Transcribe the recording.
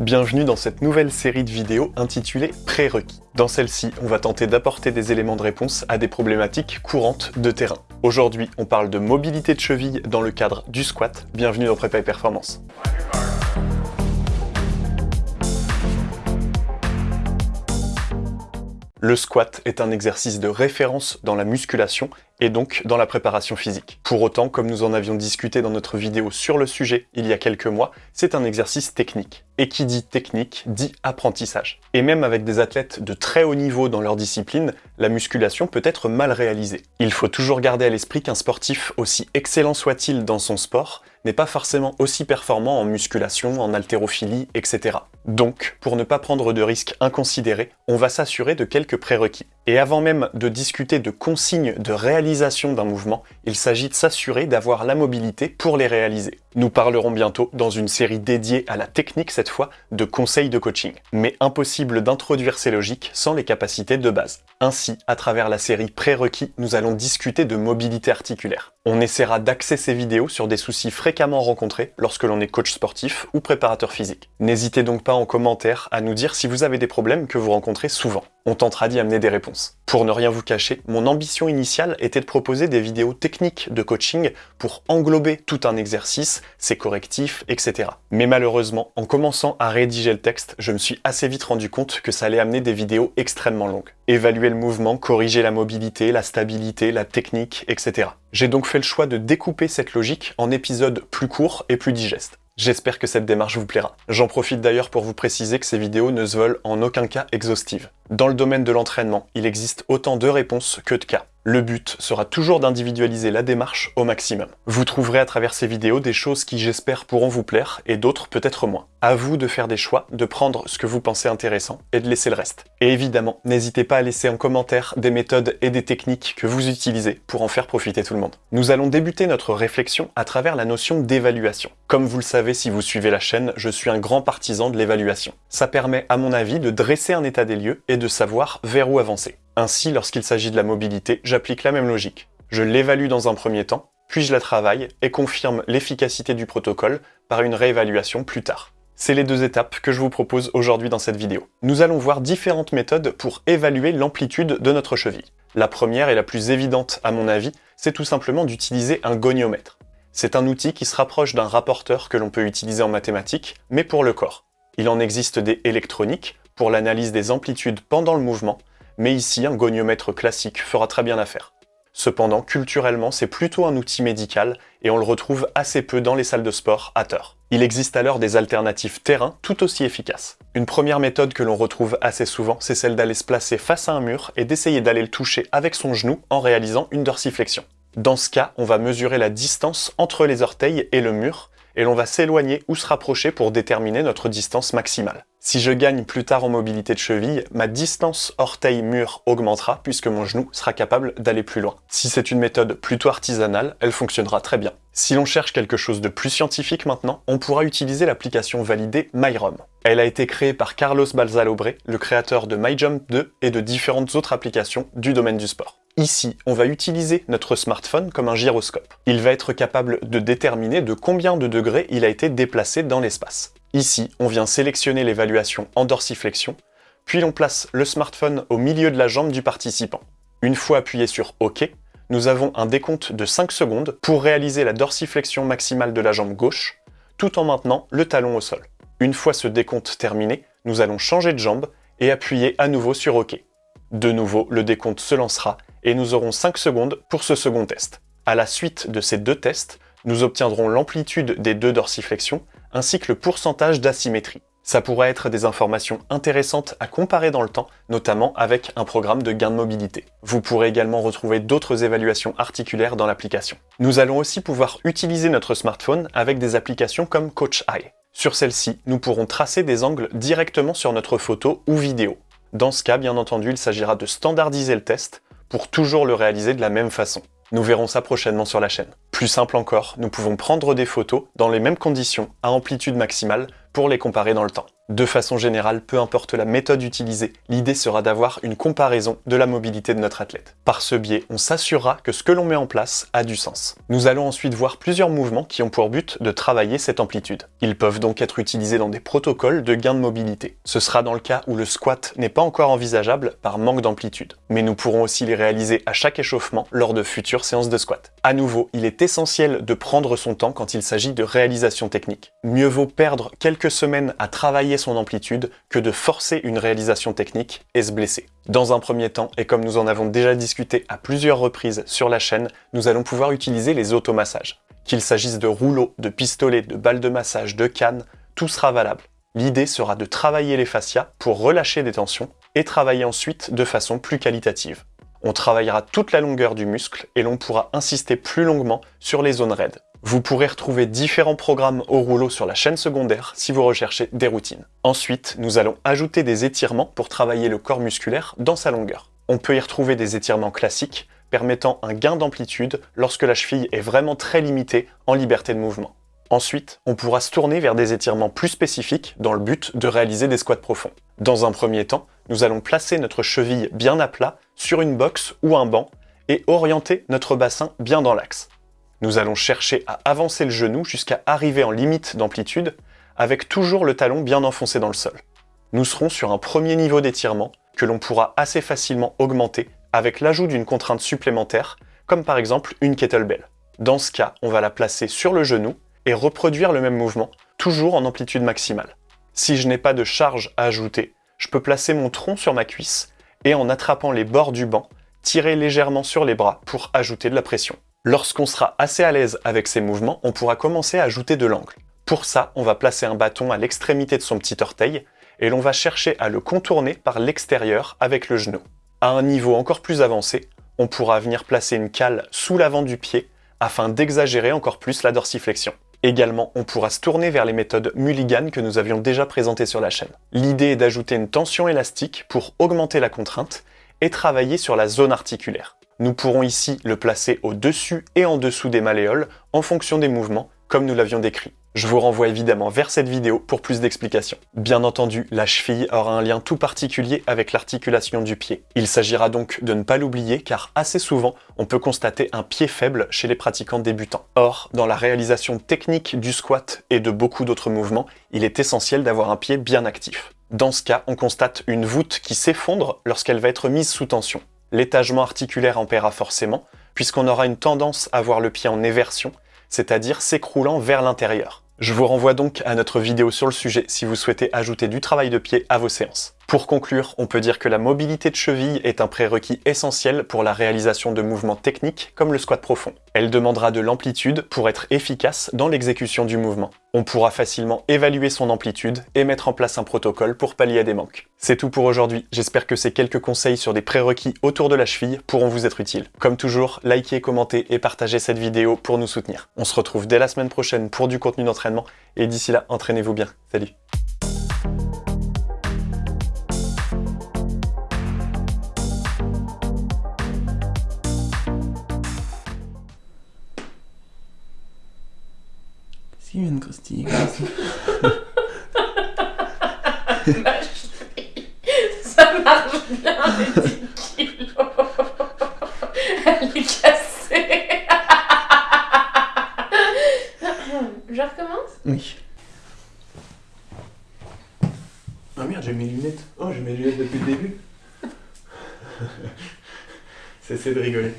Bienvenue dans cette nouvelle série de vidéos intitulée Prérequis. Dans celle-ci, on va tenter d'apporter des éléments de réponse à des problématiques courantes de terrain. Aujourd'hui, on parle de mobilité de cheville dans le cadre du squat. Bienvenue dans Prépa Performance. Le squat est un exercice de référence dans la musculation et donc dans la préparation physique. Pour autant, comme nous en avions discuté dans notre vidéo sur le sujet il y a quelques mois, c'est un exercice technique. Et qui dit technique dit apprentissage. Et même avec des athlètes de très haut niveau dans leur discipline, la musculation peut être mal réalisée. Il faut toujours garder à l'esprit qu'un sportif, aussi excellent soit-il dans son sport, n'est pas forcément aussi performant en musculation, en haltérophilie, etc. Donc, pour ne pas prendre de risques inconsidérés, on va s'assurer de quelques prérequis. Et avant même de discuter de consignes de réalisation d'un mouvement, il s'agit de s'assurer d'avoir la mobilité pour les réaliser. Nous parlerons bientôt, dans une série dédiée à la technique cette fois, de conseils de coaching. Mais impossible d'introduire ces logiques sans les capacités de base. Ainsi, à travers la série prérequis, nous allons discuter de mobilité articulaire. On essaiera d'axer ces vidéos sur des soucis fréquemment rencontrés lorsque l'on est coach sportif ou préparateur physique. N'hésitez donc pas en commentaire à nous dire si vous avez des problèmes que vous rencontrez souvent. On tentera d'y amener des réponses. Pour ne rien vous cacher, mon ambition initiale était de proposer des vidéos techniques de coaching pour englober tout un exercice, ses correctifs, etc. Mais malheureusement, en commençant à rédiger le texte, je me suis assez vite rendu compte que ça allait amener des vidéos extrêmement longues. Évaluer le mouvement, corriger la mobilité, la stabilité, la technique, etc. J'ai donc fait le choix de découper cette logique en épisodes plus courts et plus digestes. J'espère que cette démarche vous plaira. J'en profite d'ailleurs pour vous préciser que ces vidéos ne se veulent en aucun cas exhaustives. Dans le domaine de l'entraînement, il existe autant de réponses que de cas. Le but sera toujours d'individualiser la démarche au maximum. Vous trouverez à travers ces vidéos des choses qui j'espère pourront vous plaire et d'autres peut-être moins. À vous de faire des choix, de prendre ce que vous pensez intéressant et de laisser le reste. Et évidemment, n'hésitez pas à laisser en commentaire des méthodes et des techniques que vous utilisez pour en faire profiter tout le monde. Nous allons débuter notre réflexion à travers la notion d'évaluation. Comme vous le savez si vous suivez la chaîne, je suis un grand partisan de l'évaluation. Ça permet à mon avis de dresser un état des lieux et de savoir vers où avancer. Ainsi, lorsqu'il s'agit de la mobilité, j'applique la même logique. Je l'évalue dans un premier temps, puis je la travaille et confirme l'efficacité du protocole par une réévaluation plus tard. C'est les deux étapes que je vous propose aujourd'hui dans cette vidéo. Nous allons voir différentes méthodes pour évaluer l'amplitude de notre cheville. La première et la plus évidente à mon avis, c'est tout simplement d'utiliser un goniomètre. C'est un outil qui se rapproche d'un rapporteur que l'on peut utiliser en mathématiques, mais pour le corps. Il en existe des électroniques pour l'analyse des amplitudes pendant le mouvement, mais ici un goniomètre classique fera très bien l'affaire. Cependant, culturellement, c'est plutôt un outil médical et on le retrouve assez peu dans les salles de sport à tort. Il existe alors des alternatives terrain tout aussi efficaces. Une première méthode que l'on retrouve assez souvent, c'est celle d'aller se placer face à un mur et d'essayer d'aller le toucher avec son genou en réalisant une dorsiflexion. Dans ce cas, on va mesurer la distance entre les orteils et le mur, et l'on va s'éloigner ou se rapprocher pour déterminer notre distance maximale. Si je gagne plus tard en mobilité de cheville, ma distance orteil-mur augmentera puisque mon genou sera capable d'aller plus loin. Si c'est une méthode plutôt artisanale, elle fonctionnera très bien. Si l'on cherche quelque chose de plus scientifique maintenant, on pourra utiliser l'application validée MyROM. Elle a été créée par Carlos Balzalobre, le créateur de MyJump 2 et de différentes autres applications du domaine du sport. Ici, on va utiliser notre smartphone comme un gyroscope. Il va être capable de déterminer de combien de degrés il a été déplacé dans l'espace. Ici, on vient sélectionner l'évaluation en dorsiflexion, puis l'on place le smartphone au milieu de la jambe du participant. Une fois appuyé sur OK, nous avons un décompte de 5 secondes pour réaliser la dorsiflexion maximale de la jambe gauche, tout en maintenant le talon au sol. Une fois ce décompte terminé, nous allons changer de jambe et appuyer à nouveau sur OK. De nouveau, le décompte se lancera et nous aurons 5 secondes pour ce second test. À la suite de ces deux tests, nous obtiendrons l'amplitude des deux dorsiflexions ainsi que le pourcentage d'asymétrie. Ça pourrait être des informations intéressantes à comparer dans le temps, notamment avec un programme de gain de mobilité. Vous pourrez également retrouver d'autres évaluations articulaires dans l'application. Nous allons aussi pouvoir utiliser notre smartphone avec des applications comme Coach Eye. Sur celle-ci, nous pourrons tracer des angles directement sur notre photo ou vidéo. Dans ce cas, bien entendu, il s'agira de standardiser le test pour toujours le réaliser de la même façon. Nous verrons ça prochainement sur la chaîne. Plus simple encore, nous pouvons prendre des photos dans les mêmes conditions, à amplitude maximale, pour les comparer dans le temps. De façon générale, peu importe la méthode utilisée, l'idée sera d'avoir une comparaison de la mobilité de notre athlète. Par ce biais, on s'assurera que ce que l'on met en place a du sens. Nous allons ensuite voir plusieurs mouvements qui ont pour but de travailler cette amplitude. Ils peuvent donc être utilisés dans des protocoles de gain de mobilité. Ce sera dans le cas où le squat n'est pas encore envisageable par manque d'amplitude. Mais nous pourrons aussi les réaliser à chaque échauffement lors de futures séances de squat. À nouveau, il est essentiel de prendre son temps quand il s'agit de réalisation technique. Mieux vaut perdre quelques semaines à travailler son amplitude que de forcer une réalisation technique et se blesser. Dans un premier temps, et comme nous en avons déjà discuté à plusieurs reprises sur la chaîne, nous allons pouvoir utiliser les automassages. Qu'il s'agisse de rouleaux, de pistolets, de balles de massage, de cannes, tout sera valable. L'idée sera de travailler les fascias pour relâcher des tensions et travailler ensuite de façon plus qualitative. On travaillera toute la longueur du muscle et l'on pourra insister plus longuement sur les zones raides. Vous pourrez retrouver différents programmes au rouleau sur la chaîne secondaire si vous recherchez des routines. Ensuite, nous allons ajouter des étirements pour travailler le corps musculaire dans sa longueur. On peut y retrouver des étirements classiques permettant un gain d'amplitude lorsque la cheville est vraiment très limitée en liberté de mouvement. Ensuite, on pourra se tourner vers des étirements plus spécifiques dans le but de réaliser des squats profonds. Dans un premier temps, nous allons placer notre cheville bien à plat sur une box ou un banc et orienter notre bassin bien dans l'axe. Nous allons chercher à avancer le genou jusqu'à arriver en limite d'amplitude, avec toujours le talon bien enfoncé dans le sol. Nous serons sur un premier niveau d'étirement que l'on pourra assez facilement augmenter avec l'ajout d'une contrainte supplémentaire, comme par exemple une kettlebell. Dans ce cas, on va la placer sur le genou et reproduire le même mouvement, toujours en amplitude maximale. Si je n'ai pas de charge à ajouter, je peux placer mon tronc sur ma cuisse et en attrapant les bords du banc, tirer légèrement sur les bras pour ajouter de la pression. Lorsqu'on sera assez à l'aise avec ces mouvements, on pourra commencer à ajouter de l'angle. Pour ça, on va placer un bâton à l'extrémité de son petit orteil et l'on va chercher à le contourner par l'extérieur avec le genou. À un niveau encore plus avancé, on pourra venir placer une cale sous l'avant du pied afin d'exagérer encore plus la dorsiflexion. Également, on pourra se tourner vers les méthodes Mulligan que nous avions déjà présentées sur la chaîne. L'idée est d'ajouter une tension élastique pour augmenter la contrainte et travailler sur la zone articulaire. Nous pourrons ici le placer au-dessus et en dessous des malléoles en fonction des mouvements, comme nous l'avions décrit. Je vous renvoie évidemment vers cette vidéo pour plus d'explications. Bien entendu, la cheville aura un lien tout particulier avec l'articulation du pied. Il s'agira donc de ne pas l'oublier car assez souvent, on peut constater un pied faible chez les pratiquants débutants. Or, dans la réalisation technique du squat et de beaucoup d'autres mouvements, il est essentiel d'avoir un pied bien actif. Dans ce cas, on constate une voûte qui s'effondre lorsqu'elle va être mise sous tension l'étagement articulaire en paiera forcément, puisqu'on aura une tendance à voir le pied en éversion, c'est-à-dire s'écroulant vers l'intérieur. Je vous renvoie donc à notre vidéo sur le sujet si vous souhaitez ajouter du travail de pied à vos séances. Pour conclure, on peut dire que la mobilité de cheville est un prérequis essentiel pour la réalisation de mouvements techniques comme le squat profond. Elle demandera de l'amplitude pour être efficace dans l'exécution du mouvement. On pourra facilement évaluer son amplitude et mettre en place un protocole pour pallier à des manques. C'est tout pour aujourd'hui, j'espère que ces quelques conseils sur des prérequis autour de la cheville pourront vous être utiles. Comme toujours, likez, commentez et partagez cette vidéo pour nous soutenir. On se retrouve dès la semaine prochaine pour du contenu d'entraînement, et d'ici là, entraînez-vous bien. Salut une Christine. Ça marche bien, les 10 kilos. Elle est cassée. Je recommence? Oui. Ah merde, j'ai mes lunettes. Oh, j'ai mes lunettes depuis le début. Cessez de rigoler.